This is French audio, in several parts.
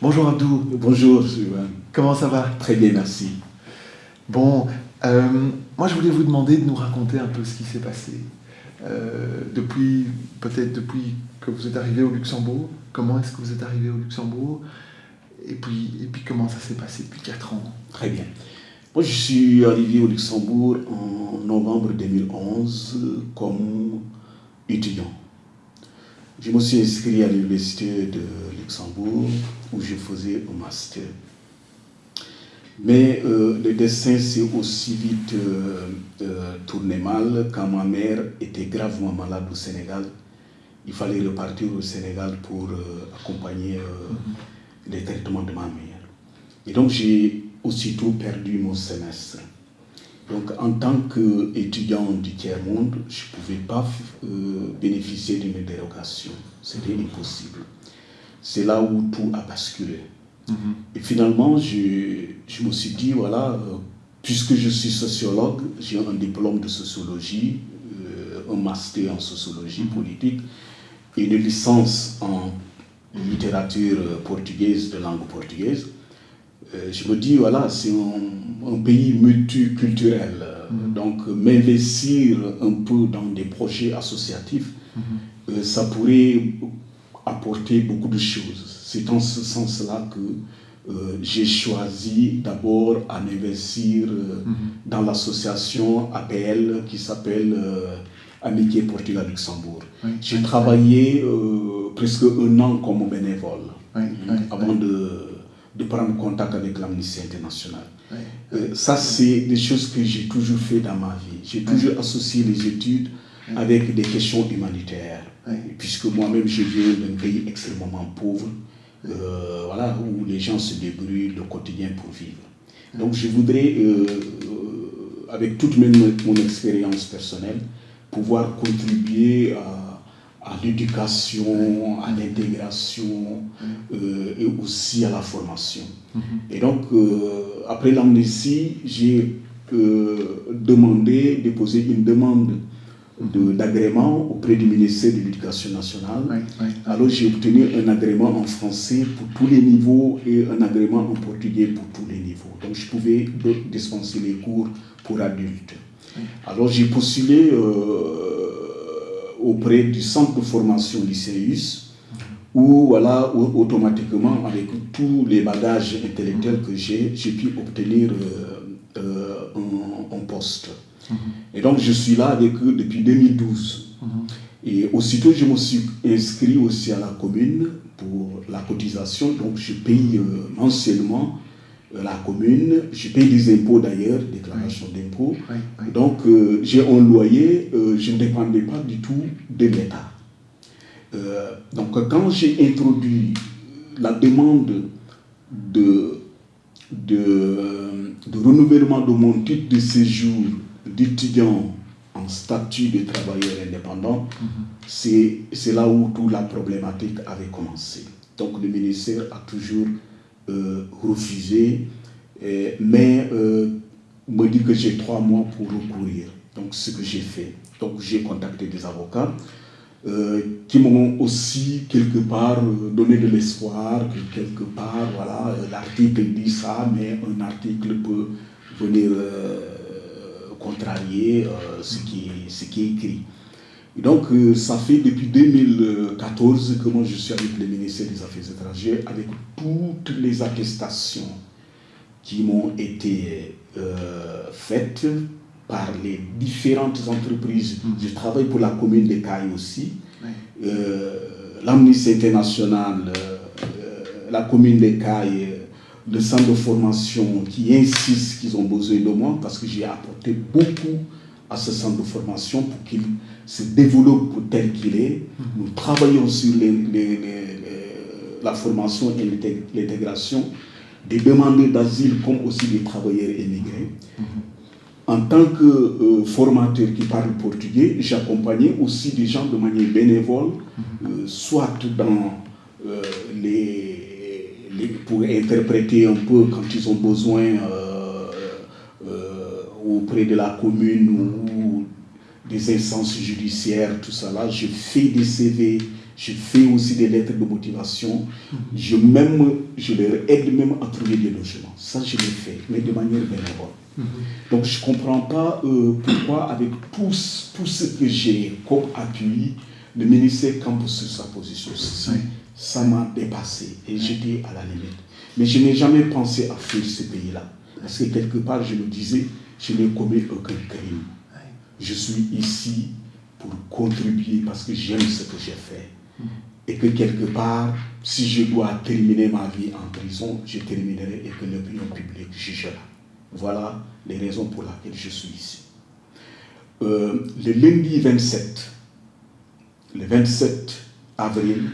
Bonjour Abdou. Bonjour Sylvain. Comment ça va? Très bien, merci. Bon, euh, moi je voulais vous demander de nous raconter un peu ce qui s'est passé. Euh, depuis, peut-être depuis que vous êtes arrivé au Luxembourg, comment est-ce que vous êtes arrivé au Luxembourg? Et puis, et puis comment ça s'est passé depuis 4 ans? Très bien. Moi je suis arrivé au Luxembourg en novembre 2011 comme étudiant. Je me suis inscrit à l'université de Luxembourg où je faisais un master. Mais euh, le dessin s'est aussi vite euh, euh, tourné mal quand ma mère était gravement malade au Sénégal. Il fallait repartir au Sénégal pour accompagner les traitements de ma mère. Et donc j'ai aussitôt perdu mon semestre. Donc, en tant qu'étudiant du tiers-monde, je ne pouvais pas euh, bénéficier d'une dérogation. C'était impossible. C'est là où tout a basculé. Mm-hmm. Et finalement, je, je, me suis dit, voilà, euh, puisque je suis sociologue, j'ai un diplôme de sociologie, euh, un master en sociologie mm-hmm. politique et une licence en littérature portugaise, de langue portugaise. Je me dis, voilà, c'est un, un, pays multiculturel. Mm-hmm. Donc, m'investir un peu dans des projets associatifs, mm-hmm. ça pourrait apporter beaucoup de choses. C'est dans ce sens-là que euh, j'ai choisi d'abord à investir euh, mm-hmm. dans l'association APL qui s'appelle euh, Amitié Portugal-Luxembourg. j'ai travaillé presque un an comme bénévole avant de, de prendre contact avec l'Amnistie internationale. Euh, ça, c'est des choses que j'ai toujours fait dans ma vie. J'ai toujours associé les études avec des questions humanitaires. Puisque moi-même, je viens d'un pays extrêmement pauvre, euh, voilà, où les gens se débrouillent le quotidien pour vivre. Donc, je voudrais, euh, avec toute mon expérience personnelle, pouvoir contribuer à à l'éducation, à l'intégration euh, et aussi à la formation. Mhm. Et donc, euh, après l'amnistie, j'ai euh, demandé, déposé une demande d'agrément auprès du ministère de l'Éducation nationale. Alors j'ai obtenu un agrément en français pour tous les niveaux et un agrément en portugais pour tous les niveaux. Donc je pouvais dispenser les cours pour adultes. Alors j'ai postulé auprès du centre de formation lycéus, où voilà, automatiquement, avec tous les bagages intellectuels que j'ai, j'ai pu obtenir euh, euh, un, poste. Mhm. Et donc, je suis là avec eux depuis 2012. Mhm. Et aussitôt, je me suis inscrit aussi à la commune pour la cotisation. Donc, je paye euh, mensuellement la commune, je paye des impôts d'ailleurs, déclaration d'impôts. Donc euh, j'ai un loyer, euh, je ne dépendais pas du tout de l'État. donc quand j'ai introduit la demande de, de, de, renouvellement de mon titre de séjour d'étudiant en statut de travailleur indépendant, mm-hmm. c'est là où toute la problématique avait commencé. Donc le ministère a toujours euh, refusé, mais euh, me dit que j'ai trois mois pour recourir. Donc, ce que j'ai fait. Donc, j'ai contacté des avocats euh, qui m'ont aussi, quelque part, donné de l'espoir que, quelque part, voilà, l'article dit ça, mais un article peut venir contrarier ce, qui, ce qui est écrit. Donc, euh, ça fait depuis 2014 que moi je suis avec le ministère des Affaires étrangères, avec toutes les attestations qui m'ont été euh, faites par les différentes entreprises. Je travaille pour la commune de Caille aussi. Euh, L'Amnistie internationale, la commune de Caille, le centre de formation qui insiste qu'ils ont besoin de moi parce que j'ai apporté beaucoup à ce centre de formation pour qu'il se développe tel qu'il est. Nous travaillons sur la formation et l'intégration des demandeurs d'asile comme aussi des travailleurs émigrés. En tant que euh, formateur qui parle portugais, j'accompagnais aussi des gens de manière bénévole, euh, soit dans euh, les, les, pour interpréter un peu quand ils ont besoin auprès de la commune ou des instances judiciaires, tout ça là. Je fais des CV, Je fais aussi des lettres de motivation. Je, même, je leur aide même à trouver des logements. Ça, je l'ai fait, mais de manière bénévole. Donc, je ne comprends pas euh, pourquoi, avec tout, tout ce que j'ai comme appui, le ministère campe sur sa position. Ça m'a dépassé et j'étais à la limite. Mais je n'ai jamais pensé à fuir ce pays-là. Parce que quelque part, je me disais, je n'ai commis aucun crime. Je suis ici pour contribuer parce que j'aime ce que j'ai fait. Et que quelque part, si je dois terminer ma vie en prison, je terminerai et que l'opinion publique jugera. Voilà les raisons pour lesquelles je suis ici. Euh, le lundi 27, le 27 avril.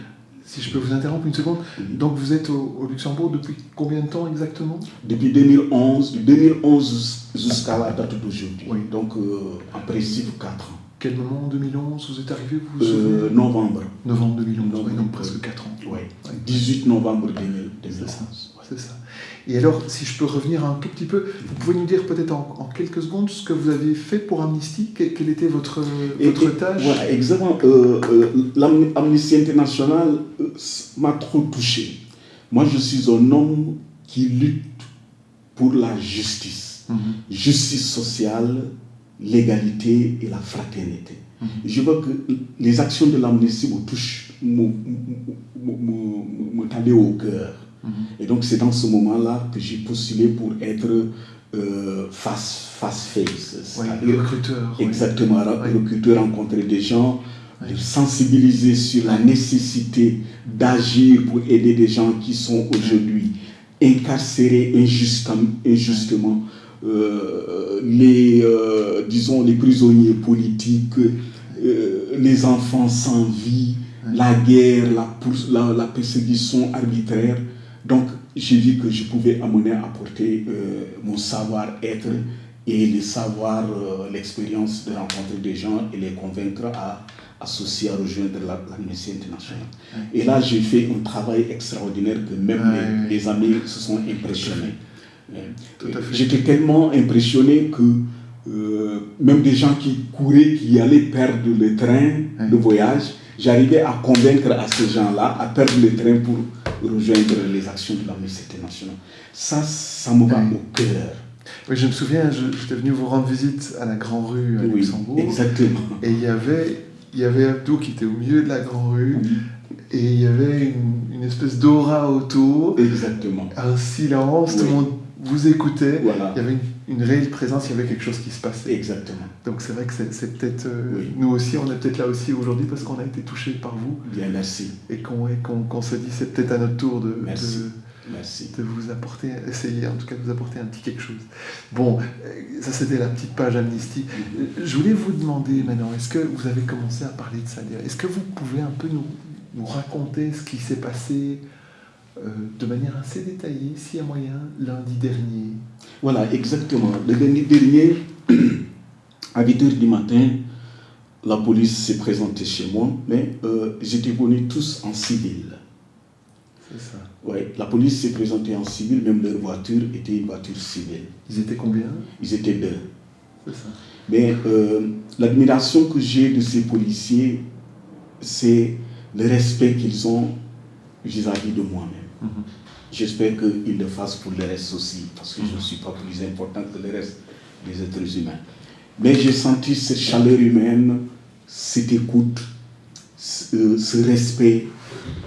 Si je peux vous interrompre une seconde. Donc vous êtes au, Luxembourg depuis combien de temps exactement? Depuis 2011, 2011 jusqu'à la date d'aujourd'hui. Oui. Donc euh, en principe 4 ans. Quel moment en 2011 vous êtes arrivé vous, euh, Novembre. Novembre 2011, donc presque 4 ans. Oui, 18 novembre 2011. C'est ça. Et alors, si je peux revenir un tout petit peu, vous pouvez nous dire peut-être en, quelques secondes ce que vous avez fait pour Amnesty? Quelle était votre, votre tâche? Voilà, exactement. Euh, euh, L'Amnesty International euh, m'a trop touché. Moi, je suis un homme qui lutte pour la justice. Mhm. Justice sociale, l'égalité et la fraternité. Mhm. Je veux que les actions de l'Amnesty me touchent, me, me, au cœur. Mhm. Et donc c'est dans ce moment-là que j'ai postulé pour être euh, face, face face, recruteur. Exactement, recruteur, rencontrer des gens, sensibiliser sur la nécessité d'agir pour aider des gens qui sont aujourd'hui incarcérés injustement, injustement euh, les, euh, disons, les prisonniers politiques, les enfants sans vie, la guerre, la, la, la persécution arbitraire. Donc, j'ai vu que je pouvais amener apporter euh, mon savoir-être et le savoir, euh, l'expérience de rencontrer des gens et les convaincre à associer, à rejoindre la, internationale. Et là, j'ai fait un travail extraordinaire que même les, amis se sont impressionnés. J'étais tellement impressionné que euh, même des gens qui couraient, qui allaient perdre le train de voyage, j'arrivais à convaincre à ces gens-là à perdre le train pour rejoindre les actions de l'Amnesty International. Ça, ça me va au cœur. Oui, je me souviens, j'étais venu vous rendre visite à la Grand Rue à Luxembourg. Exactement. Et il y avait, il y avait Abdou qui était au milieu de la Grand Rue. Et il y avait une, une espèce d'aura autour. Exactement. Un silence, tout le monde vous. Voilà. Il y avait une une réelle présence, il y avait quelque chose qui se passait. Exactement. Donc c'est vrai que c'est peut-être, euh, nous aussi, on est peut-être là aussi aujourd'hui parce qu'on a été touché par vous. Bien, merci. Et qu'on se dit, c'est peut-être à notre tour de, merci. de, merci. de, vous apporter, essayer en tout cas de vous apporter un petit quelque chose. Bon, euh, ça c'était la petite page Amnesty. Mm-hmm. Je voulais vous demander maintenant, est-ce que vous avez commencé à parler de ça? Est-ce que vous pouvez un peu nous, nous raconter ce qui s'est passé? Euh, de manière assez détaillée, s'il y a moyen, lundi dernier. Voilà, exactement. Le lundi dernier, à 8h du matin, la police s'est présentée chez moi, mais euh, j'étais venu tous en civil. C'est ça. Oui, la police s'est présentée en civil, même leur voiture était une voiture civile. Ils étaient combien? Ils étaient deux. C'est ça. Mais euh, l'admiration que j'ai de ces policiers, c'est le respect qu'ils ont vis-à-vis -vis de moi-même. Mhm. J'espère qu'ils le fassent pour le reste aussi, parce que je ne suis pas plus important que le reste des êtres humains. Mais j'ai senti cette chaleur humaine, cette écoute, ce, respect.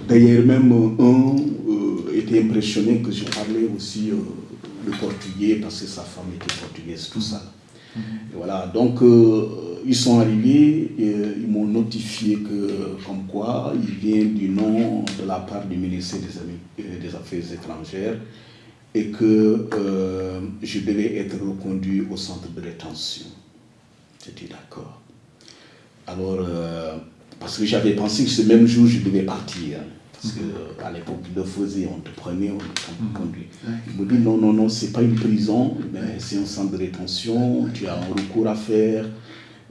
D'ailleurs, même un euh, était impressionné que je parlais aussi euh, le portugais, parce que sa femme était portugaise, tout ça. Mhm. voilà, donc euh, ils sont arrivés et euh, ils m'ont notifié que, comme quoi, il vient du nom de la part du ministère des, euh, Affaires étrangères et que euh, je devais être reconduit au centre de rétention. J'étais d'accord. Alors, parce que j'avais pensé que ce même jour, je devais partir. Parce qu'à l'époque, il le faisait, on te prenait, on te mhm. conduit. Il me dit non, non, non, c'est pas une prison, mais c'est un centre de rétention, tu as un recours à faire.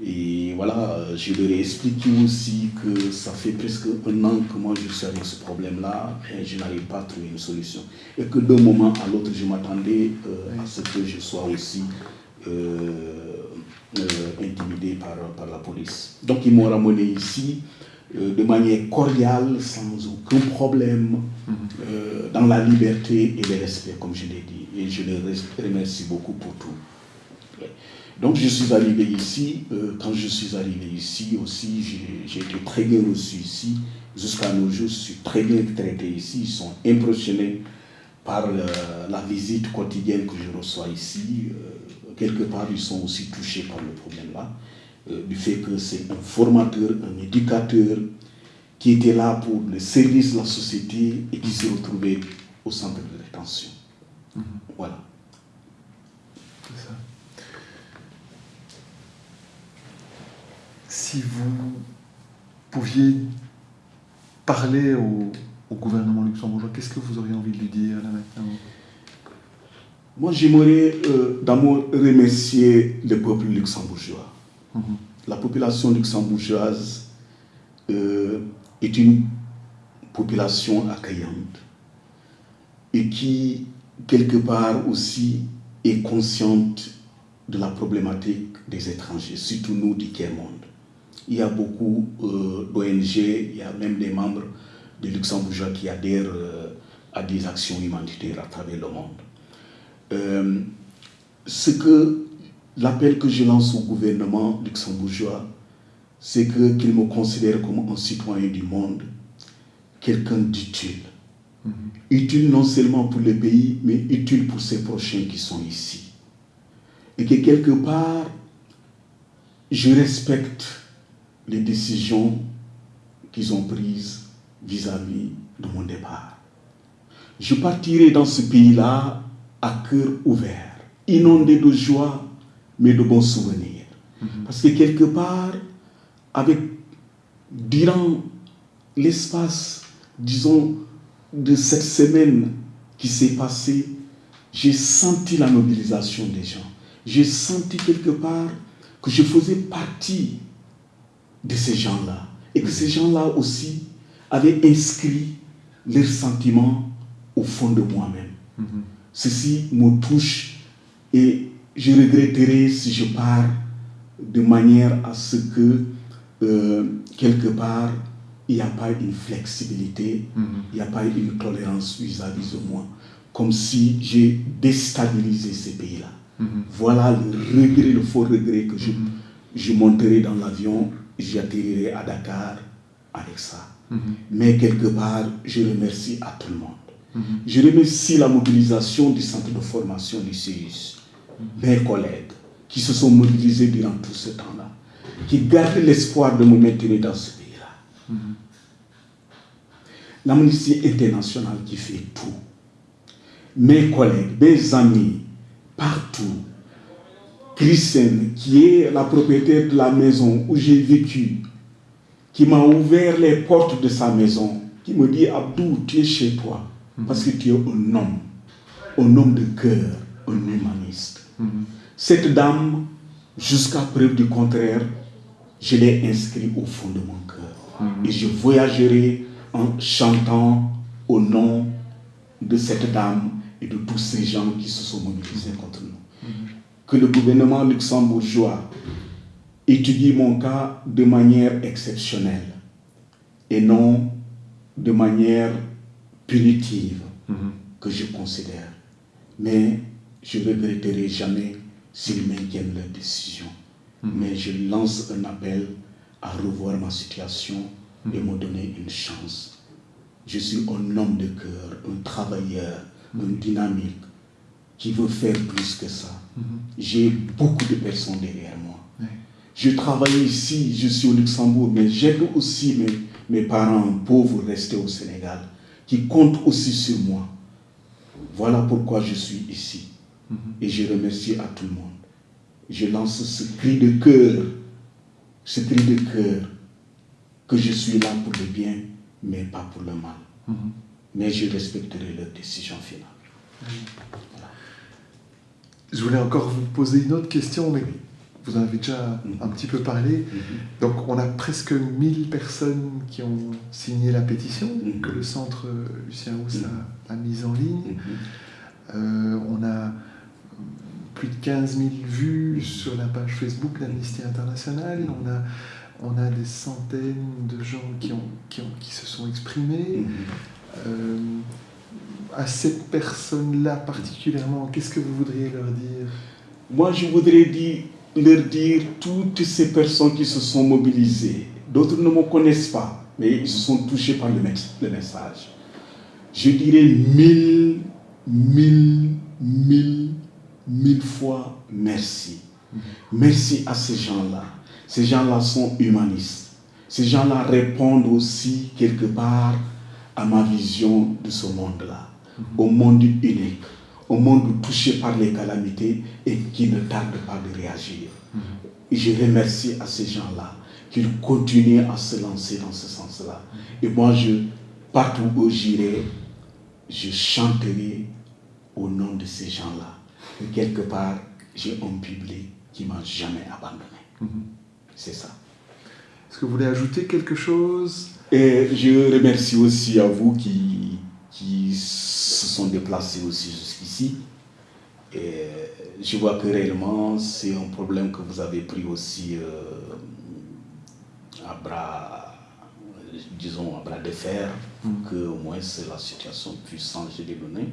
Et voilà, je leur ai expliqué aussi que ça fait presque un an que moi je suis avec ce problème-là et je n'arrive pas à trouver une solution. Et que d'un moment à l'autre, je m'attendais euh, à ce que je sois aussi euh, euh, intimidé par, par la police. Donc ils m'ont ramené ici. euh, de manière cordiale, sans aucun problème, Mhm. euh, dans la liberté et le respect, comme je l'ai dit. Et je les remercie beaucoup pour tout. Donc je suis arrivé ici. euh, quand je suis arrivé ici aussi, j'ai- été très bien reçu ici. Jusqu'à nos jours, je suis très bien traité ici. Ils sont impressionnés par la visite quotidienne que je reçois ici. Euh, quelque part, ils sont aussi touchés par le problème-là, euh, du fait que c'est un formateur, un éducateur qui était là pour le service de la société et qui s'est retrouvé au centre de rétention. Voilà. C'est ça. Si vous pouviez parler au, au gouvernement luxembourgeois, qu'est-ce que vous auriez envie de lui dire là maintenant Moi, j'aimerais euh, d'abord remercier le peuple luxembourgeois. Mhm. La population luxembourgeoise euh, est une population accueillante et qui, quelque part aussi, est consciente de la problématique des étrangers, surtout nous du Tiers-Monde. Il y a beaucoup euh, d'ONG, il y a même des membres des luxembourgeois qui adhèrent euh, à des actions humanitaires à travers le monde. Euh, ce que l'appel que je lance au gouvernement luxembourgeois, c'est qu'il me considère comme un citoyen du monde, quelqu'un d'utile. Utile non seulement pour le pays, mais utile pour ses prochains qui sont ici. Et que quelque part, je respecte les décisions qu'ils ont prises vis-à-vis de mon départ. Je partirai dans ce pays-là à cœur ouvert, inondé de joie, mais de bons souvenirs. Parce que quelque part, avec, durant l'espace, disons, de cette semaine qui s'est passée, j'ai senti la mobilisation des gens. J'ai senti quelque part que je faisais partie de ces gens-là. Et que ces gens-là aussi avaient inscrit leurs sentiments au fond de moi-même. Ceci me touche et je regretterai si je pars de manière à ce que, euh, quelque part, il n'y a pas une flexibilité, il n'y a pas une tolérance vis-à-vis de moi. Comme si j'ai déstabilisé ces pays-là. Voilà le regret, le faux regret que je, je monterai dans l'avion, j'atterrirai à Dakar avec ça. Mais quelque part, je remercie à tout le monde. Je remercie la mobilisation du centre de formation du CIUS, mes collègues qui se sont mobilisés durant tout ce temps-là, qui gardent l'espoir de me maintenir dans ce pays-là. L'Amnesty internationale qui fait tout. Mes collègues, mes amis, partout. Christiane, qui est la propriétaire de la maison où j'ai vécu, qui m'a ouvert les portes de sa maison, qui me dit Abdou, tu es chez toi, parce que tu es un homme, un homme de cœur, un humaniste. Cette dame, jusqu'à preuve du contraire, je l'ai inscrit au fond de mon cœur. Et je voyagerai en chantant au nom de cette dame et de tous ces gens qui se sont mobilisés contre nous. Que le gouvernement luxembourgeois étudie mon cas de manière exceptionnelle et non de manière punitive que je considère. Mais je ne regretterai jamais s'ils maintiennent leur décision. Mais je lance un appel à revoir ma situation et me donner une chance. Je suis un homme de cœur, un travailleur, un dynamique qui veut faire plus que ça. J'ai beaucoup de personnes derrière moi. Je travaille ici, je suis au Luxembourg, mais j'aide aussi mes, mes parents pauvres restés au Sénégal, qui comptent aussi sur moi. Voilà pourquoi je suis ici. Et je remercie à tout le monde. Je lance ce cri de cœur, ce cri de cœur, que je suis là pour le bien, mais pas pour le mal. Mais je respecterai leur décision finale. Je voulais encore vous poser une autre question, mais vous en avez déjà un petit peu parlé. Donc, on a presque 1000 personnes qui ont signé la pétition Mhm. que le centre Lucien Rousse a, a mise en ligne. Euh, on a plus de 15 000 vues sur la page Facebook d'Amnesty International. On a on a des centaines de gens qui, ont, qui, ont, qui se sont exprimés. Euh, à cette personne-là particulièrement, qu'est-ce que vous voudriez leur dire? Moi, je voudrais leur dire toutes ces personnes qui se sont mobilisées. D'autres ne me connaissent pas, mais ils se sont touchés par le message. Je dirais mille, mille, mille, mille fois merci. Merci à ces gens-là. Ces gens-là sont humanistes. Ces gens-là répondent aussi quelque part à ma vision de ce monde-là. Au monde unique, au monde touché par les calamités et qui ne tarde pas de réagir. Et je remercie à ces gens-là qu'ils continuent à se lancer dans ce sens-là. Et moi, je, partout où j'irai, je chanterai au nom de ces gens-là. Et quelque part, j'ai un public qui m'a jamais abandonné. Mhm. C'est ça. Est-ce que vous voulez ajouter quelque chose? Et je remercie aussi à vous qui, qui se sont déplacés aussi jusqu'ici. Et je vois que réellement, c'est un problème que vous avez pris aussi euh, à bras, disons, à bras de fer, pour Mhm. que au moins la situation puisse changer de données.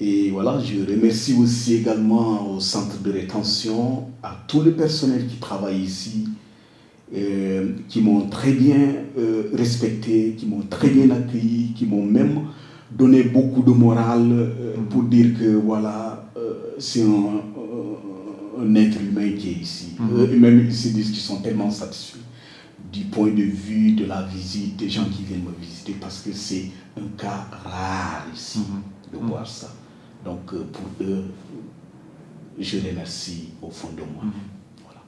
Et voilà, je remercie aussi également au centre de rétention, à tout le personnel qui travaille ici, euh, qui m'ont très bien euh, respecté, qui m'ont très bien accueilli, qui m'ont même donné beaucoup de morale euh, pour dire que voilà, euh, c'est un, un- un être humain qui est ici. Mhm. Euh, et même ils se disent qu'ils sont tellement satisfaits du point de vue de la visite, des gens qui viennent me visiter, parce que c'est un cas rare ici de Mhm. voir ça. Donc euh, pour eux, je remercie au fond de moi. Mhm. Voilà.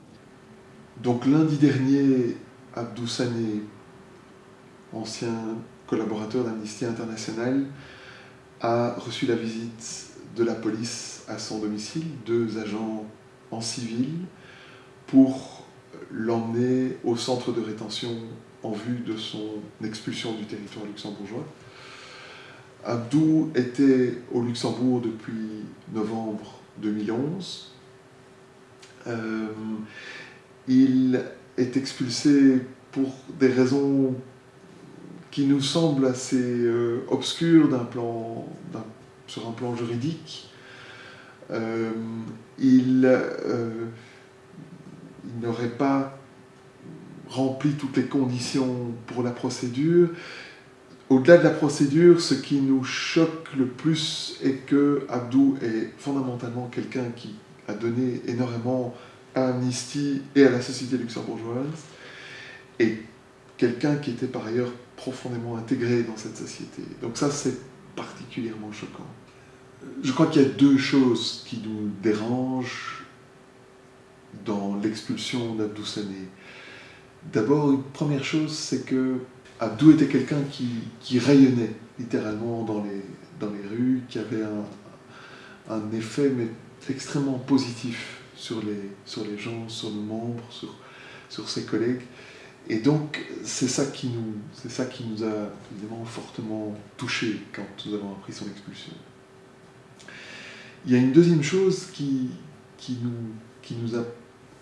Donc lundi dernier, Abdou Sané, ancien collaborateur d'Amnesty International, a reçu la visite de la police à son domicile, deux agents en civil, pour l'emmener au centre de rétention en vue de son expulsion du territoire luxembourgeois. Abdou était au Luxembourg depuis novembre 2011. Euh, il est expulsé pour des raisons qui nous semblent assez euh, obscures d'un plan, sur un plan juridique. Euh, il euh, il n'aurait pas rempli toutes les conditions pour la procédure. Au-delà de la procédure, ce qui nous choque le plus est que Abdou est fondamentalement quelqu'un qui a donné énormément à Amnesty et à la société luxembourgeoise, et quelqu'un qui était par ailleurs profondément intégré dans cette société. Donc ça, c'est particulièrement choquant. Je crois qu'il y a deux choses qui nous dérangent dans l'expulsion d'Abdou Sané. D'abord, une première chose, c'est que Abdou était quelqu'un qui, rayonnait littéralement dans les, dans les rues, qui avait un, un effet mais extrêmement positif sur les, sur les gens, sur nos membres, sur, sur ses collègues. Et donc, c'est ça qui nous, ça qui nous a évidemment fortement touchés quand nous avons appris son expulsion. Il y a une deuxième chose qui, qui, nous, qui nous a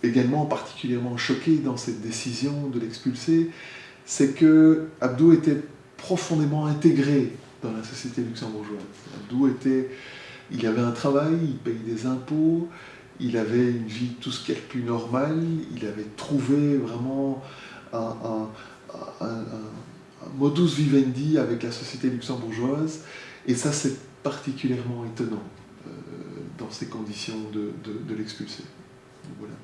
également particulièrement choqués dans cette décision de l'expulser, c'est que Abdou était profondément intégré dans la société luxembourgeoise. Abdou était, il avait un travail, il payait des impôts, il avait une vie tout ce qu'il y a de plus normal, il avait trouvé vraiment un, modus vivendi avec la société luxembourgeoise, et ça c'est particulièrement étonnant euh, dans ces conditions de, de, de l'expulser. Voilà.